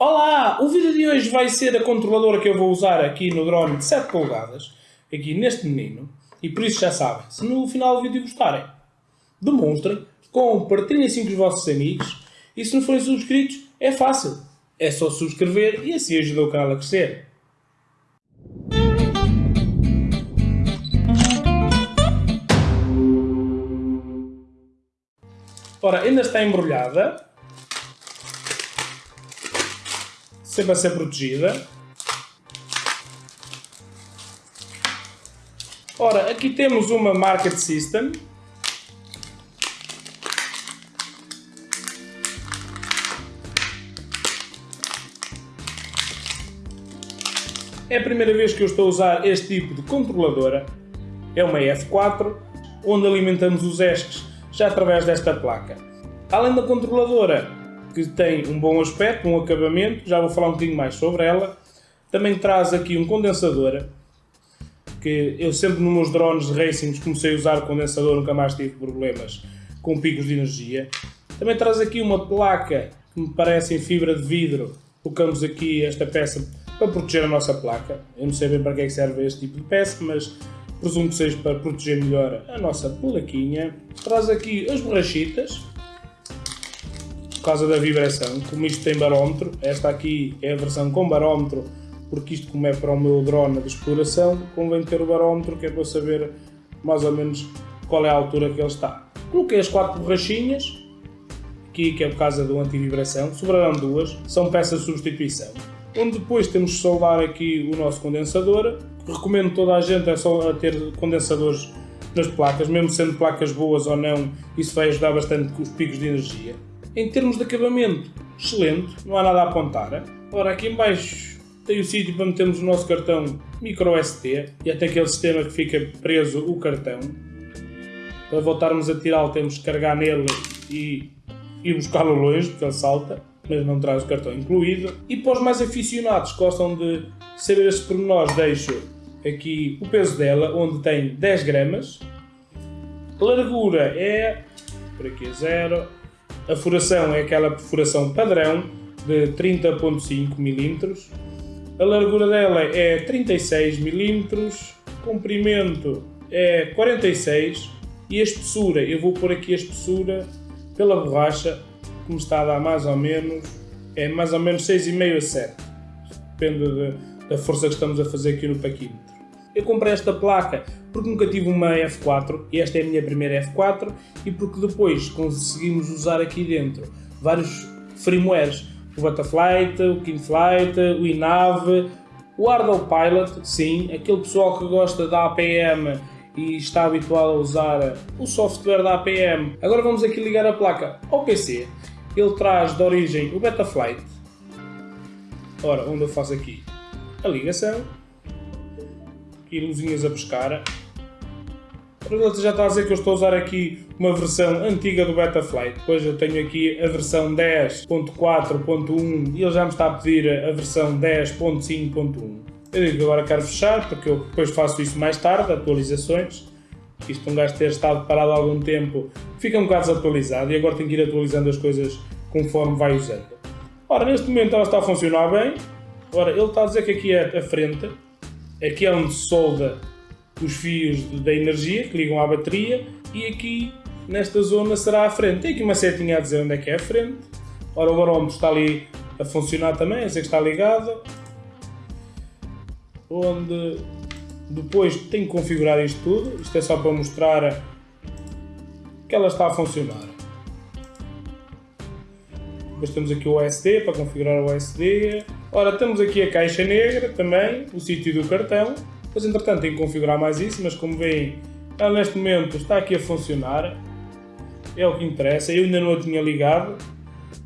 Olá! O vídeo de hoje vai ser a controladora que eu vou usar aqui no drone de 7 polegadas, aqui neste menino, e por isso já sabem, se no final do vídeo gostarem, demonstrem, compartilhem assim com os vossos amigos, e se não forem subscritos, é fácil, é só subscrever e assim ajuda o canal a crescer. Ora, ainda está embrulhada, sempre a ser protegida. Ora, aqui temos uma Market System. É a primeira vez que eu estou a usar este tipo de controladora. É uma F4, onde alimentamos os ESCs já através desta placa. Além da controladora, que tem um bom aspecto, um acabamento, já vou falar um bocadinho mais sobre ela. Também traz aqui um condensador, que eu sempre nos meus drones de racing comecei a usar condensador, nunca mais tive problemas com picos de energia. Também traz aqui uma placa que me parece em fibra de vidro. Colocamos aqui esta peça para proteger a nossa placa. Eu não sei bem para que, é que serve este tipo de peça, mas presumo que seja para proteger melhor a nossa plaquinha. Traz aqui as borrachitas, causa da vibração, como isto tem barómetro, esta aqui é a versão com barómetro, porque isto como é para o meu drone de exploração, convém ter o barómetro que é para saber mais ou menos qual é a altura que ele está. Coloquei as quatro borrachinhas, aqui que é por causa do antivibração, sobrarão duas, são peças de substituição. Onde depois temos de soldar aqui o nosso condensador, recomendo toda a gente é só ter condensadores nas placas, mesmo sendo placas boas ou não, isso vai ajudar bastante com os picos de energia. Em termos de acabamento, excelente, não há nada a apontar. Ora, aqui em baixo tem o sítio para metermos o nosso cartão micro SD e até aquele sistema que fica preso o cartão. Para voltarmos a tirá-lo temos que carregar nele e ir buscá-lo longe, porque ele salta, mas não traz o cartão incluído. E para os mais aficionados que gostam de saber estes pormenores, deixo aqui o peso dela, onde tem 10 gramas. Largura é, por aqui é zero, a furação é aquela perfuração padrão de 30.5 mm. A largura dela é 36 mm, comprimento é 46 e a espessura, eu vou pôr aqui a espessura pela borracha, como está a dar mais ou menos, é mais ou menos 6,5 a 7. Depende de, da força que estamos a fazer aqui no paquímetro. Eu comprei esta placa porque nunca tive uma F4 e esta é a minha primeira F4 e porque depois conseguimos usar aqui dentro vários firmwares, o Butterflight, o Kingflight, o Inave, o Ardell Pilot, sim, aquele pessoal que gosta da APM e está habituado a usar o software da APM. Agora vamos aqui ligar a placa ao PC. Ele traz de origem o Betaflight. Ora, onde eu faço aqui a ligação. Aqui luzinhas a pescar. Ele já está a dizer que eu estou a usar aqui uma versão antiga do Betaflight. Depois eu tenho aqui a versão 10.4.1 e ele já me está a pedir a versão 10.5.1. Eu digo que agora quero fechar porque eu depois faço isso mais tarde, atualizações. Isto um gajo ter estado parado há algum tempo fica um bocado desatualizado e agora tenho que ir atualizando as coisas conforme vai usando. Ora, neste momento ela está a funcionar bem. Ora, ele está a dizer que aqui é a frente, aqui é onde solda os fios da energia que ligam à bateria e aqui nesta zona será a frente. Tem aqui uma setinha a dizer onde é que é a frente. Ora, o barómetro está ali a funcionar também, a dizer que está ligado. Onde depois tenho que configurar isto tudo. Isto é só para mostrar que ela está a funcionar. Depois temos aqui o SD para configurar o SD. Ora, temos aqui a caixa negra também, o sítio do cartão. Depois, entretanto, tenho que configurar mais isso, mas como veem, ela neste momento está aqui a funcionar. É o que interessa. Eu ainda não a tinha ligado.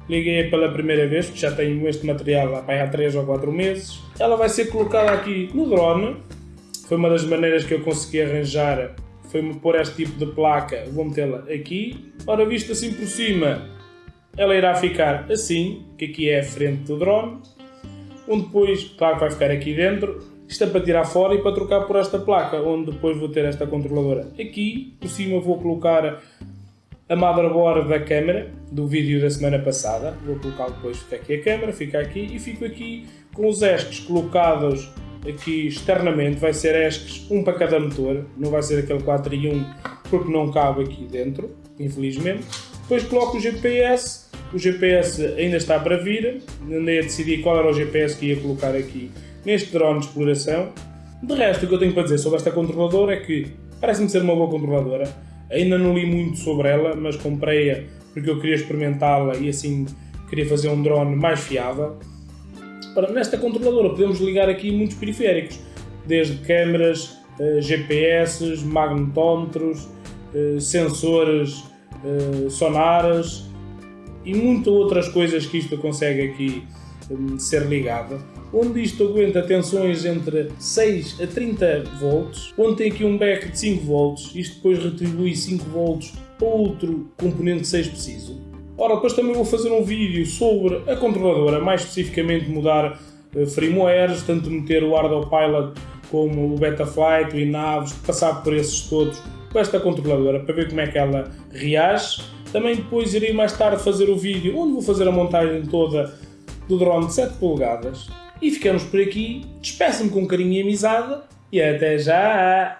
Liguei pela primeira vez, porque já tenho este material há 3 ou 4 meses. Ela vai ser colocada aqui no drone. Foi uma das maneiras que eu consegui arranjar. Foi-me pôr este tipo de placa. Vou metê-la aqui. Ora, visto assim por cima, ela irá ficar assim, que aqui é a frente do drone. Onde depois, claro que vai ficar aqui dentro, isto é para tirar fora e para trocar por esta placa, onde depois vou ter esta controladora. Aqui, por cima, vou colocar a motherboard da câmera do vídeo da semana passada. Vou colocar depois, fica aqui a câmera, fica aqui e fico aqui com os ESCs colocados aqui externamente. Vai ser ESCs, um para cada motor, não vai ser aquele 4 em 1 porque não cabe aqui dentro, infelizmente. Depois coloco o GPS, o GPS ainda está para vir, andei a decidir qual era o GPS que ia colocar aqui neste drone de exploração. De resto, o que eu tenho para dizer sobre esta controladora é que parece-me ser uma boa controladora. Ainda não li muito sobre ela, mas comprei-a porque eu queria experimentá-la e assim queria fazer um drone mais fiável. Para, nesta controladora podemos ligar aqui muitos periféricos, desde câmeras, eh, GPS, magnetómetros, eh, sensores eh, sonares e muitas outras coisas que isto consegue aqui um, ser ligado. Onde isto aguenta tensões entre 6 a 30 volts, onde tem aqui um back de 5 volts, isto depois retribui 5 volts para outro componente 6 preciso. Ora, depois também vou fazer um vídeo sobre a controladora, mais especificamente mudar uh, firmwares, tanto meter o Pilot como o Betaflight, o Inaves, passar por esses todos com esta controladora para ver como é que ela reage. Também depois irei mais tarde fazer o vídeo onde vou fazer a montagem toda do drone de 7 polegadas. E ficamos por aqui. Despeço-me com carinho e amizade e até já!